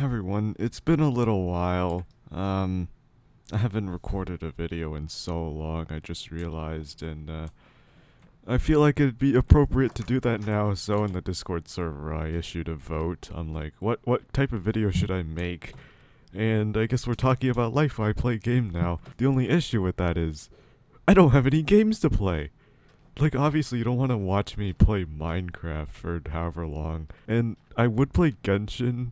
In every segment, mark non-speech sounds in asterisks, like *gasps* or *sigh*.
Everyone, it's been a little while. Um, I haven't recorded a video in so long, I just realized, and uh, I feel like it'd be appropriate to do that now, so in the Discord server I issued a vote on like, what, what type of video should I make? And I guess we're talking about life I play game now. The only issue with that is, I don't have any games to play. Like, obviously you don't want to watch me play Minecraft for however long. And I would play Genshin,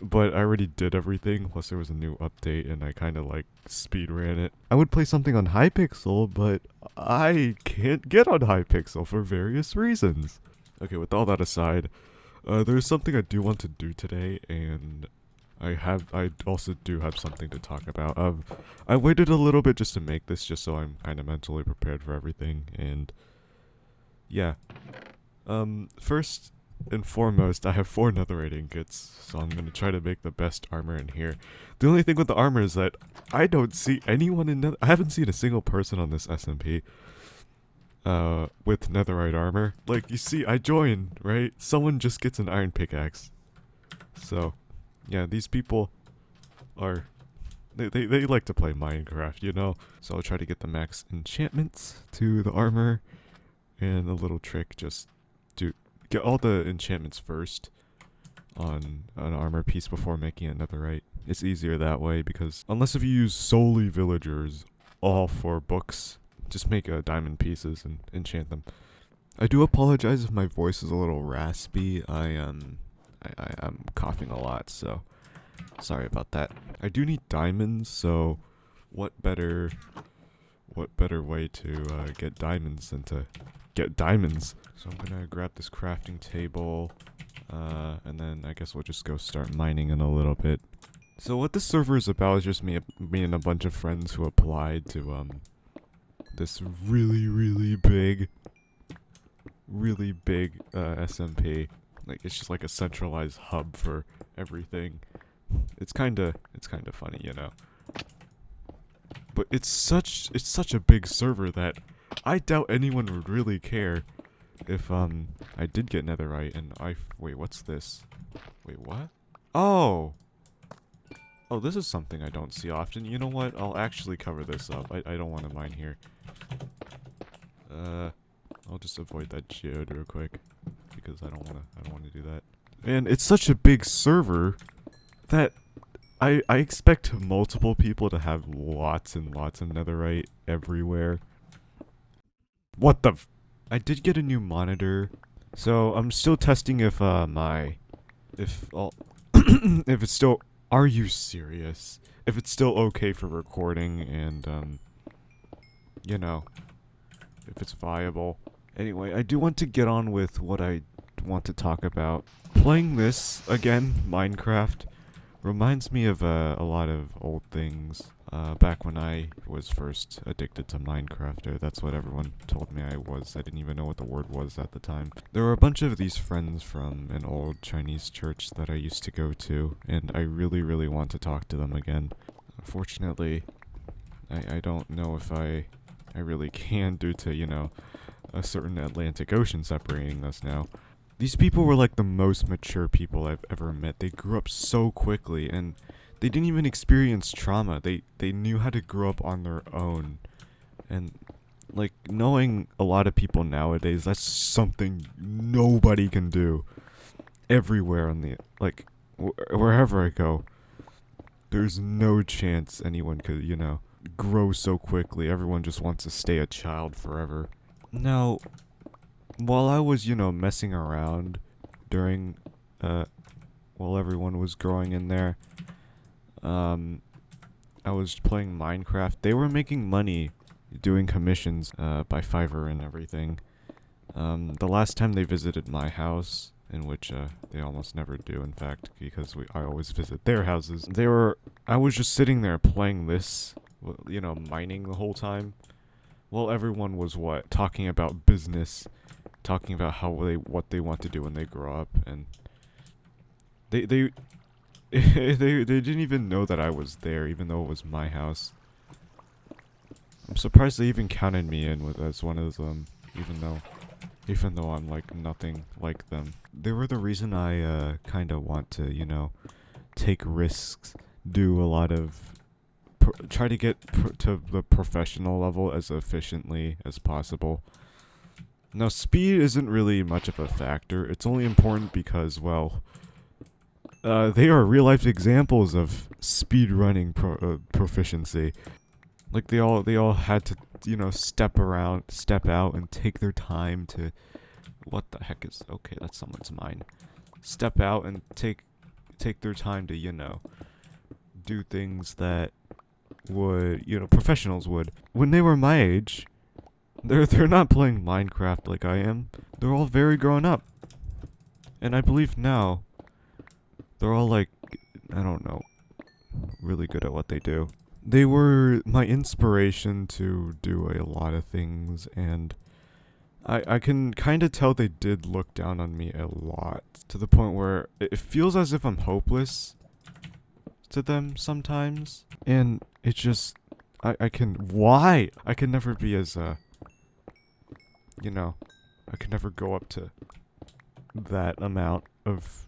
but I already did everything, plus there was a new update and I kind of like speed ran it. I would play something on Hypixel, but I can't get on Hypixel for various reasons. Okay, with all that aside, uh, there's something I do want to do today, and I have, I also do have something to talk about. Um, I waited a little bit just to make this, just so I'm kind of mentally prepared for everything, and yeah. Um, first, and foremost, I have four netherite ingots, so I'm gonna try to make the best armor in here. The only thing with the armor is that I don't see anyone in nether- I haven't seen a single person on this SMP uh, with netherite armor. Like, you see, I joined, right? Someone just gets an iron pickaxe. So, yeah, these people are... They, they, they like to play Minecraft, you know? So I'll try to get the max enchantments to the armor. And a little trick, just get all the enchantments first on an armor piece before making another right. It's easier that way because unless if you use solely villagers all for books, just make uh, diamond pieces and enchant them. I do apologize if my voice is a little raspy. I um I, I I'm coughing a lot, so sorry about that. I do need diamonds, so what better what better way to uh, get diamonds than to get diamonds. So I'm gonna grab this crafting table, uh, and then I guess we'll just go start mining in a little bit. So what this server is about is just me, me and a bunch of friends who applied to um this really really big, really big uh, SMP. Like it's just like a centralized hub for everything. It's kind of it's kind of funny, you know. But it's such it's such a big server that I doubt anyone would really care if um I did get netherite and I wait what's this? Wait what? Oh! Oh this is something I don't see often. You know what? I'll actually cover this up. I, I don't want to mine here. Uh I'll just avoid that geode real quick because I don't want to I don't want to do that. And it's such a big server that I I expect multiple people to have lots and lots of netherite everywhere what the I did get a new monitor. So I'm still testing if uh my if all *coughs* if it's still are you serious? If it's still okay for recording and um you know if it's viable. Anyway, I do want to get on with what I want to talk about. Playing this again, Minecraft, reminds me of uh, a lot of old things. Uh, back when I was first addicted to Minecraft, or that's what everyone told me I was. I didn't even know what the word was at the time. There were a bunch of these friends from an old Chinese church that I used to go to, and I really, really want to talk to them again. Unfortunately, I, I don't know if I, I really can due to, you know, a certain Atlantic Ocean separating us now. These people were like the most mature people I've ever met. They grew up so quickly, and they didn't even experience trauma. They they knew how to grow up on their own. And like knowing a lot of people nowadays, that's something nobody can do. Everywhere on the like wh wherever I go, there's no chance anyone could, you know, grow so quickly. Everyone just wants to stay a child forever. Now, while I was, you know, messing around during uh while everyone was growing in there, um, I was playing Minecraft. They were making money doing commissions uh, by Fiverr and everything. Um, the last time they visited my house, in which uh, they almost never do, in fact, because we I always visit their houses. They were I was just sitting there playing this, you know, mining the whole time. Well, everyone was what talking about business, talking about how they what they want to do when they grow up, and they they *laughs* they they didn't even know that I was there, even though it was my house. I'm surprised they even counted me in with as one of them, even though, even though I'm like nothing like them. They were the reason I uh, kind of want to, you know, take risks, do a lot of try to get to the professional level as efficiently as possible. Now, speed isn't really much of a factor. It's only important because, well, uh, they are real life examples of speed running pro- uh, proficiency. Like they all they all had to you know step around, step out, and take their time to. What the heck is okay? That's someone's mine. Step out and take take their time to you know do things that would you know professionals would when they were my age. They're they're not playing Minecraft like I am. They're all very grown up. And I believe now they're all like I don't know really good at what they do. They were my inspiration to do a lot of things and I I can kind of tell they did look down on me a lot to the point where it feels as if I'm hopeless to them sometimes and it just I I can why I can never be as uh you know I could never go up to that amount of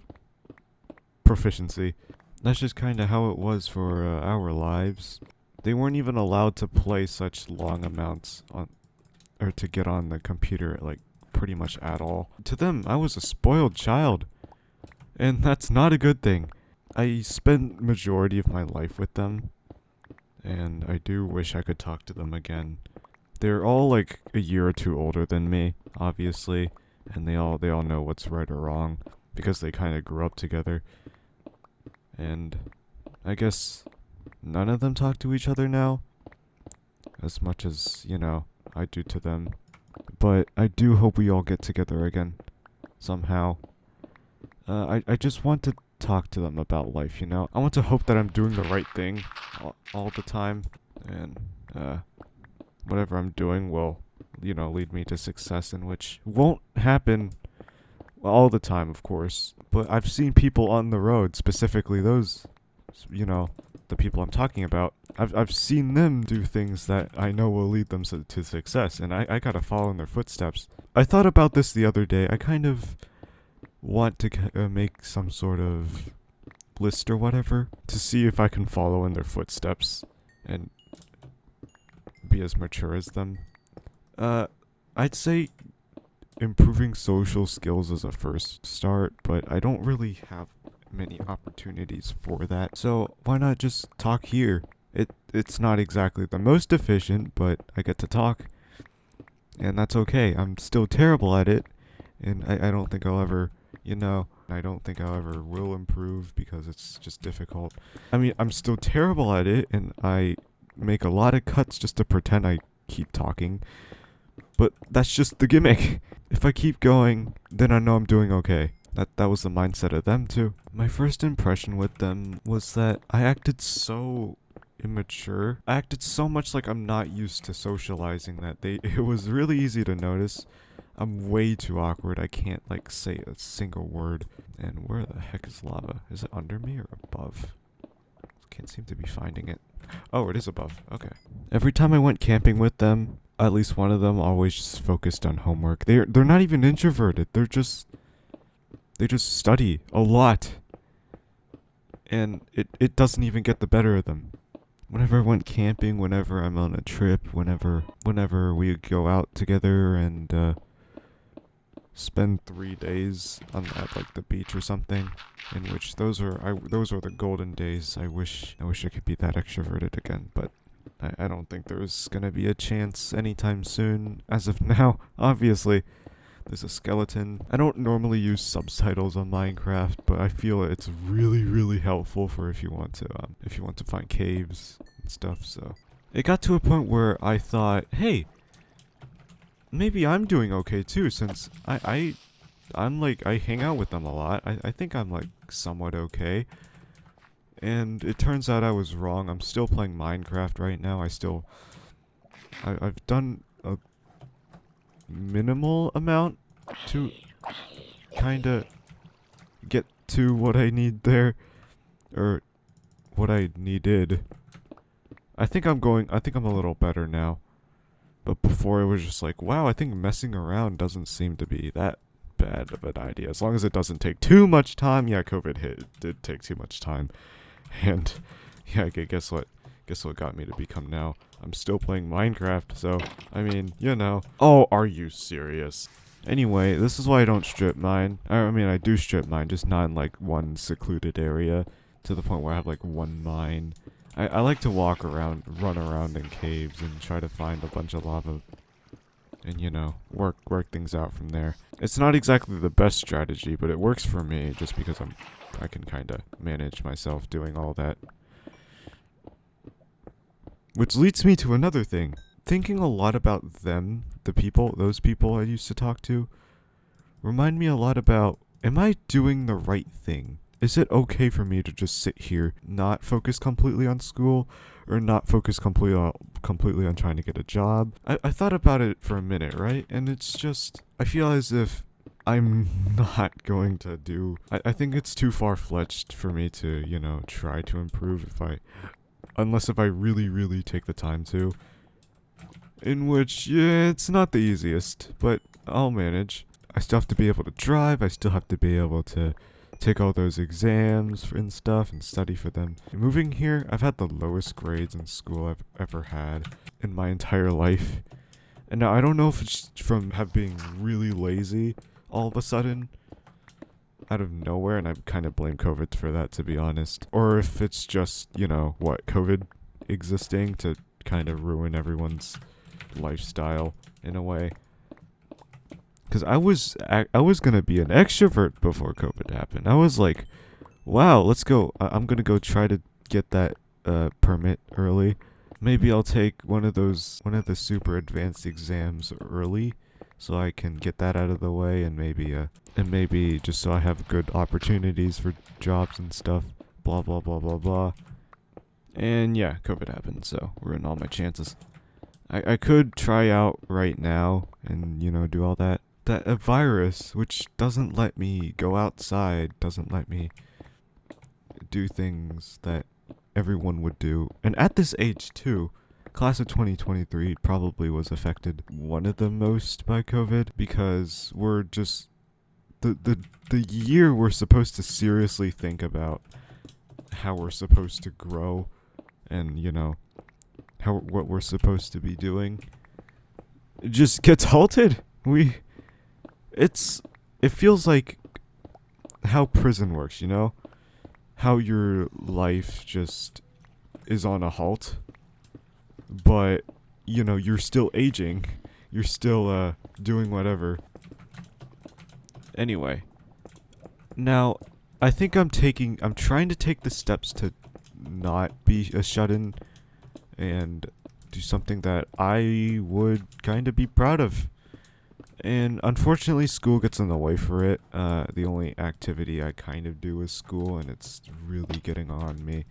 proficiency. That's just kind of how it was for uh, our lives. They weren't even allowed to play such long amounts on or to get on the computer like pretty much at all. To them, I was a spoiled child. And that's not a good thing. I spent majority of my life with them and I do wish I could talk to them again. They're all like a year or two older than me, obviously, and they all they all know what's right or wrong because they kind of grew up together. And I guess none of them talk to each other now as much as, you know, I do to them. But I do hope we all get together again somehow. Uh, I I just want to talk to them about life, you know. I want to hope that I'm doing the right thing all, all the time and uh whatever I'm doing will, you know, lead me to success in which won't happen all the time, of course. But I've seen people on the road, specifically those, you know, the people I'm talking about. I've I've seen them do things that I know will lead them to, success, and I I gotta follow in their footsteps. I thought about this the other day. I kind of want to uh, make some sort of list or whatever to see if I can follow in their footsteps and be as mature as them. Uh, I'd say improving social skills is a first start, but I don't really have many opportunities for that. So why not just talk here? It it's not exactly the most efficient, but I get to talk. And that's okay. I'm still terrible at it, and I, I don't think I'll ever, you know, I don't think I'll ever will improve because it's just difficult. I mean, I'm still terrible at it, and I make a lot of cuts just to pretend I keep talking. But that's just the gimmick. *laughs* If I keep going, then I know I'm doing okay. That that was the mindset of them too. My first impression with them was that I acted so immature. I acted so much like I'm not used to socializing that they *laughs* it was really easy to notice. I'm way too awkward. I can't like say a single word. And where the heck is lava? Is it under me or above? Can't seem to be finding it. Oh, it is above. Okay. Every time I went camping with them, at least one of them always just focused on homework. They're they're not even introverted. They're just they just study a lot. And it it doesn't even get the better of them. Whenever I went camping, whenever I'm on a trip, whenever whenever we go out together and uh spend 3 days on at like the beach or something in which those are I those are the golden days. I wish I wish I could be that extroverted again, but I, I don't think there's gonna be a chance anytime soon. As of *laughs* now, obviously, there's a skeleton. I don't normally use subtitles on Minecraft, but I feel it's really really helpful for if you want to um, if you want to find caves and stuff. So it got to a point where I thought, hey, maybe I'm doing okay too, since I I I'm like I hang out with them a lot. I I think I'm like somewhat okay. And it turns out I was wrong. I'm still playing Minecraft right now. I still I I've done a minimal amount to kind of get to what I need there or what I needed. I think I'm going I think I'm a little better now. But before it was just like, wow, I think messing around doesn't seem to be that bad of an idea. As long as it doesn't take too much time. Yeah, COVID hit. It did take too much time. *laughs* And yeah, guess what? Guess what got me to become now? I'm still playing Minecraft, so I mean, you know. Oh, are you serious? Anyway, this is why I don't strip mine. I, mean, I do strip mine, just not in like one secluded area to the point where I have like one mine. I, I like to walk around, run around in caves and try to find a bunch of lava and you know, work work things out from there. It's not exactly the best strategy, but it works for me just because I'm I can kind of manage myself doing all that. Which leads me to another thing. Thinking a lot about them, the people, those people I used to talk to, remind me a lot about am I doing the right thing? Is it okay for me to just sit here, not focus completely on school, or not focus completely on, completely on trying to get a job? I, I thought about it for a minute, right? And it's just, I feel as if I'm *laughs* not going to do. I, I think it's too far fletched for me to, you know, try to improve if I. Unless if I really, really take the time to. In which, yeah, it's not the easiest, but I'll manage. I still have to be able to drive, I still have to be able to take all those exams and stuff and study for them. Moving here, I've had the lowest grades in school I've ever had in my entire life. And now I don't know if it's from have being really lazy all of a sudden out of nowhere and I kind of blame COVID for that to be honest. Or if it's just, you know, what, COVID existing to kind of ruin everyone's lifestyle in a way. Cuz I was I, I was going to be an extrovert before COVID happened. I was like, "Wow, let's go. I, I'm going to go try to get that uh permit early. Maybe I'll take one of those one of the super advanced exams early." so I can get that out of the way and maybe uh and maybe just so I have good opportunities for jobs and stuff. Blah blah blah blah blah. And yeah, COVID happened, so ruined all my chances. I I could try out right now and you know do all that. That a virus which doesn't let me go outside, doesn't let me do things that everyone would do. And at this age too, class of 2023 probably was affected one of the most by COVID because we're just the the the year we're supposed to seriously think about how we're supposed to grow and you know how what we're supposed to be doing it just gets halted. We it's it feels like how prison works, you know? How your life just is on a halt but you know you're still aging. You're still uh doing whatever. Anyway now i think i'm taking i'm trying to take the steps to not be a shut-in and do something that i would kind of be proud of and unfortunately school gets in the way for it uh the only activity i kind of do is school and it's really getting on me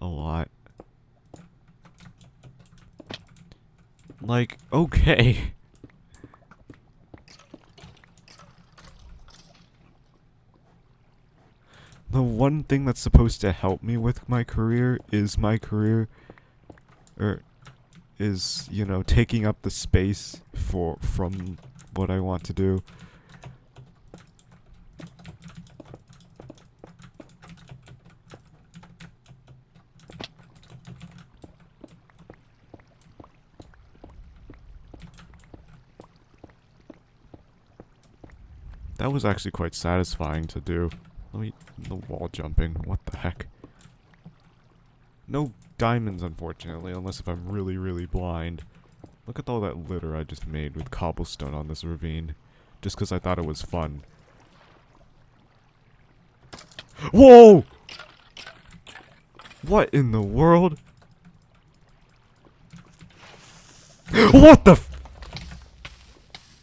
a lot Like, okay. *laughs* The one thing that's supposed to help me with my career is my career. Or is, you know, taking up the space for from what I want to do. That was actually quite satisfying to do. Let me... the wall jumping. What the heck? No diamonds, unfortunately, unless if I'm really, really blind. Look at all that litter I just made with cobblestone on this ravine. Just because I thought it was fun. Whoa! What in the world? *gasps* what the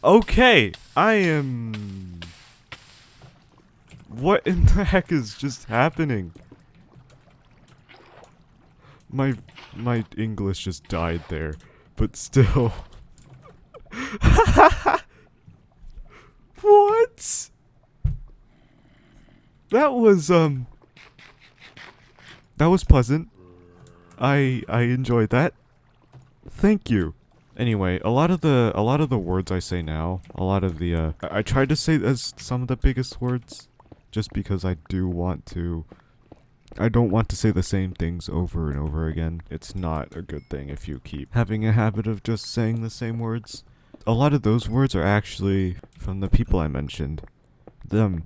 Okay, I am what in the heck is just happening? My my English just died there, but still. *laughs* what? That was um That was pleasant. I I enjoyed that. Thank you. Anyway, a lot of the a lot of the words I say now, a lot of the uh I, I tried to say as some of the biggest words just because I do want to I don't want to say the same things over and over again. It's not a good thing if you keep having a habit of just saying the same words. A lot of those words are actually from the people I mentioned. Them.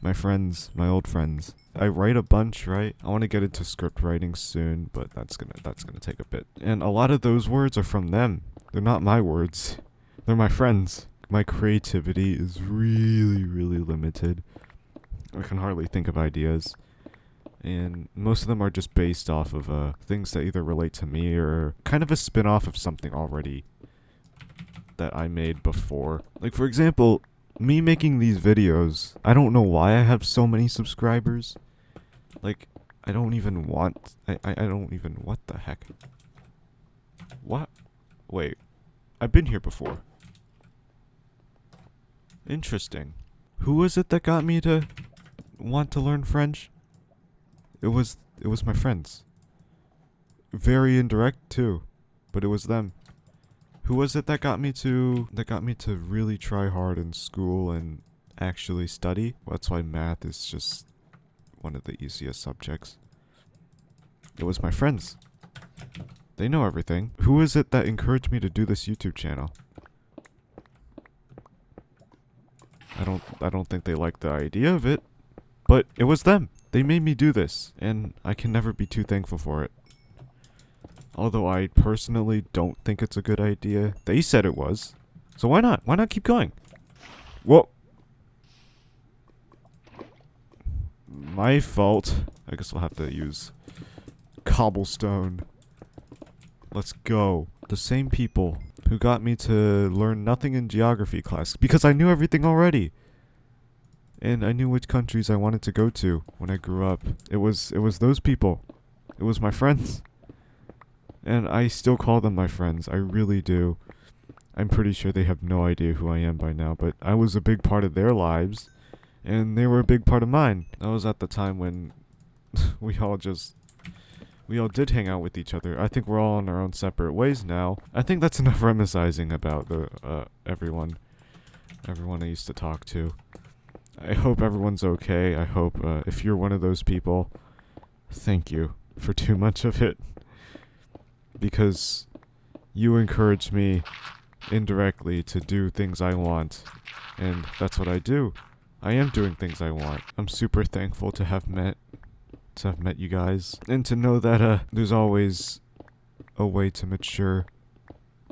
My friends, my old friends. I write a bunch, right? I want to get into script writing soon, but that's gonna that's gonna take a bit. And a lot of those words are from them. They're not my words. They're my friends. My creativity is really, really limited. I can hardly think of ideas. And most of them are just based off of uh, things that either relate to me or kind of a spin off of something already that I made before. Like, for example, me making these videos, I don't know why I have so many subscribers. Like, I don't even want, I, I, I don't even, what the heck? What? Wait, I've been here before. Interesting. Who was it that got me to want to learn French? It was, it was my friends. Very indirect too, but it was them. Who was it that got me to that got me to really try hard in school and actually study? That's why math is just one of the easiest subjects. It was my friends. They know everything. Who is it that encouraged me to do this YouTube channel? I don't I don't think they liked the idea of it, but it was them. They made me do this, and I can never be too thankful for it. Although I personally don't think it's a good idea. They said it was. So why not? Why not keep going? Whoa. My fault. I guess we'll have to use cobblestone. Let's go. The same people who got me to learn nothing in geography class because I knew everything already. And I knew which countries I wanted to go to when I grew up. It was it was those people. It was my friends. And I still call them my friends. I really do. I'm pretty sure they have no idea who I am by now, but I was a big part of their lives, and they were a big part of mine. That was at the time when *laughs* we all just we all did hang out with each other. I think we're all on our own separate ways now. I think that's enough reminiscing about the uh, everyone, everyone I used to talk to. I hope everyone's okay. I hope uh, if you're one of those people, thank you for too much of it because you encourage me indirectly to do things I want. And that's what I do. I am doing things I want. I'm super thankful to have met to have met you guys and to know that uh there's always a way to mature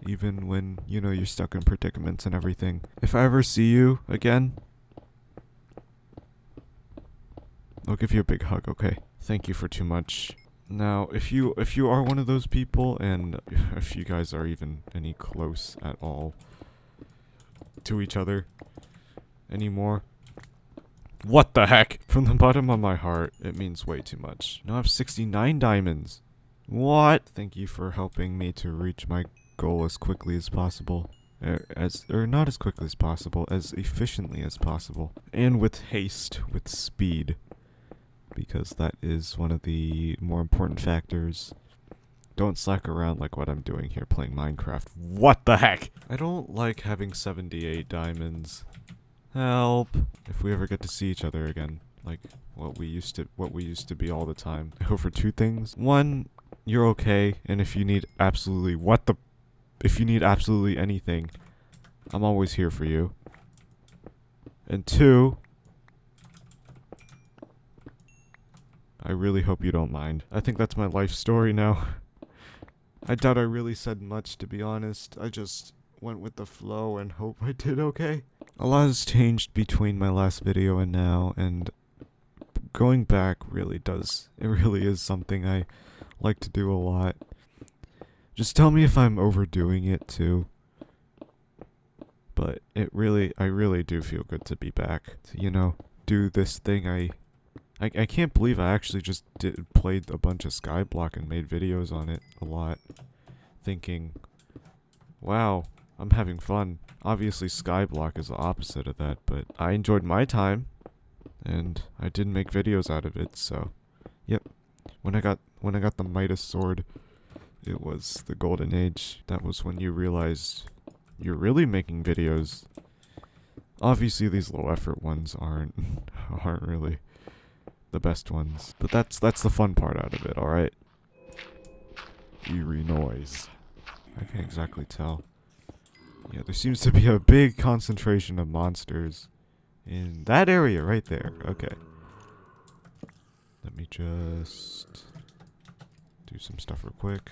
even when, you know, you're stuck in predicaments and everything. If I ever see you again, I'll give you a big hug, okay? Thank you for too much. Now, if you if you are one of those people, and if you guys are even any close at all to each other anymore, what the heck? From the bottom of my heart, it means way too much. Now I have 69 diamonds. What? Thank you for helping me to reach my goal as quickly as possible. Er, as or not as quickly as possible, as efficiently as possible, and with haste, with speed because that is one of the more important factors. Don't slack around like what I'm doing here playing Minecraft. What the heck? I don't like having 78 diamonds. Help. If we ever get to see each other again, like what we used to what we used to be all the time. I hope for two things. One, you're okay, and if you need absolutely what the if you need absolutely anything, I'm always here for you. And two, I really hope you don't mind. I think that's my life story now. I doubt I really said much, to be honest. I just went with the flow and hope I did okay. A lot has changed between my last video and now, and going back really does. It really is something I like to do a lot. Just tell me if I'm overdoing it too. But it really, I really do feel good to be back. To, you know, do this thing I I, I can't believe I actually just did, played a bunch of Skyblock and made videos on it a lot. Thinking, wow, I'm having fun. Obviously Skyblock is the opposite of that, but I enjoyed my time. And I didn't make videos out of it, so... Yep. When I got when I got the Midas sword it was the golden age. That was when you realized you're really making videos. Obviously, these low effort ones aren't *laughs* aren't really the best ones, but that's that's the fun part out of it. All right. Eerie noise. I can't exactly tell. Yeah, there seems to be a big concentration of monsters in that area right there. Okay. Let me just do some stuff real quick.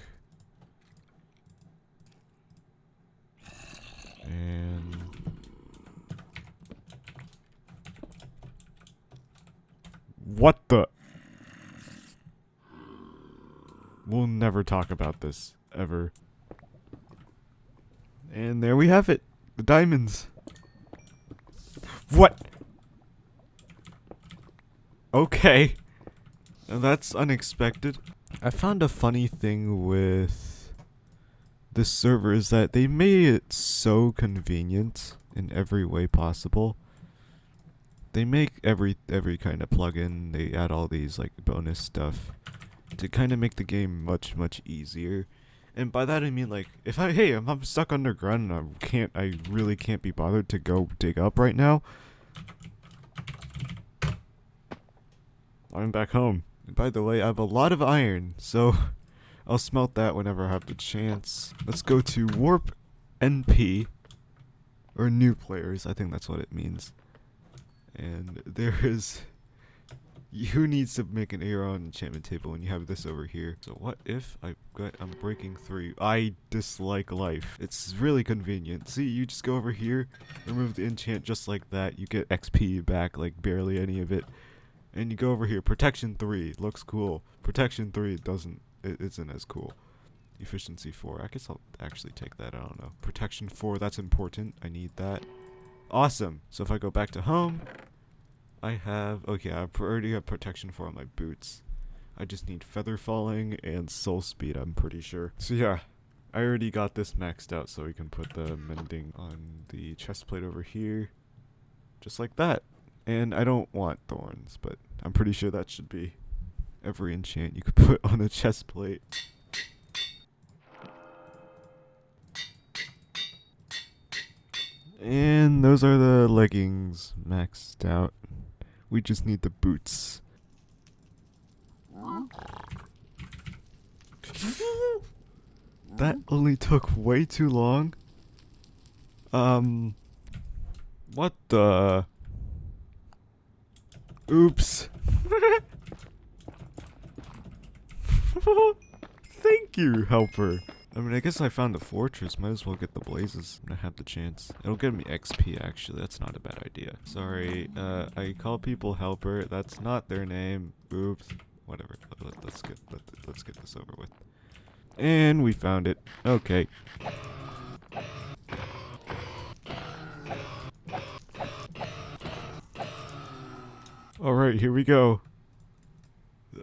And what the We'll never talk about this ever. And there we have it. The diamonds. What? Okay. Now that's unexpected. I found a funny thing with this server is that they made it so convenient in every way possible. They make every every kind of plugin, they add all these like bonus stuff to kind of make the game much much easier. And by that I mean like if I hey I'm, I'm stuck underground and I can't I really can't be bothered to go dig up right now. I'm back home. And by the way, I have a lot of iron, so *laughs* I'll smelt that whenever I have the chance. Let's go to warp NP or new players. I think that's what it means. And there is who needs to make an Aeron enchantment table when you have this over here? So what if I got, I'm breaking through? I dislike life. It's really convenient. See, you just go over here, remove the enchant just like that. You get XP back, like barely any of it. And you go over here, protection 3, looks cool. Protection 3 It doesn't, it isn't as cool. Efficiency 4, I guess I'll actually take that, I don't know. Protection 4, that's important, I need that. Awesome, so if I go back to home, I have, okay, I already have protection for my boots. I just need feather falling and soul speed, I'm pretty sure. So yeah, I already got this maxed out so we can put the mending on the chest plate over here. Just like that. And I don't want thorns, but I'm pretty sure that should be every enchant you could *laughs* put on a chest plate. And those are the leggings maxed out. We just need the boots. that only took way too long. Um, what the? Oops. *laughs* Thank you, helper. I mean, I guess I found the fortress. Might as well get the blazes when I have the chance. It'll get me XP, actually. That's not a bad idea. Sorry, uh, I call people helper. That's not their name. Oops. Whatever. Let, us get let, let's get this over with. And we found it. Okay. Alright, here we go.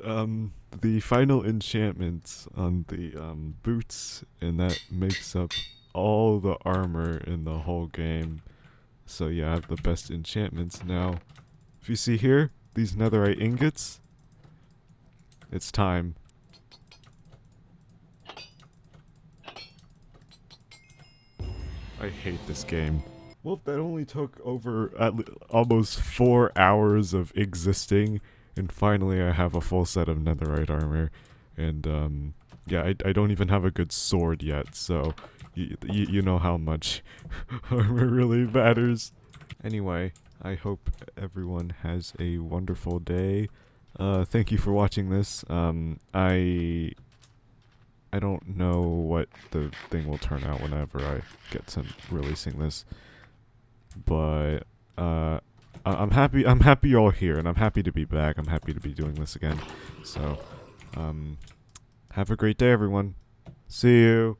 Um the final enchantments on the um, boots, and that makes up all the armor in the whole game. So yeah, I have the best enchantments now. If you see here, these netherite ingots, it's time. I hate this game. Well, that only took over almost four hours of existing and finally, I have a full set of netherite armor. And, um, yeah, I, I don't even have a good sword yet, so you, you know how much *laughs* armor really matters. Anyway, I hope everyone has a wonderful day. Uh, thank you for watching this. Um, I I don't know what the thing will turn out whenever I get to releasing this, but uh, I'm happy. I'm happy you're all here, and I'm happy to be back. I'm happy to be doing this again. So, um, have a great day, everyone. See you.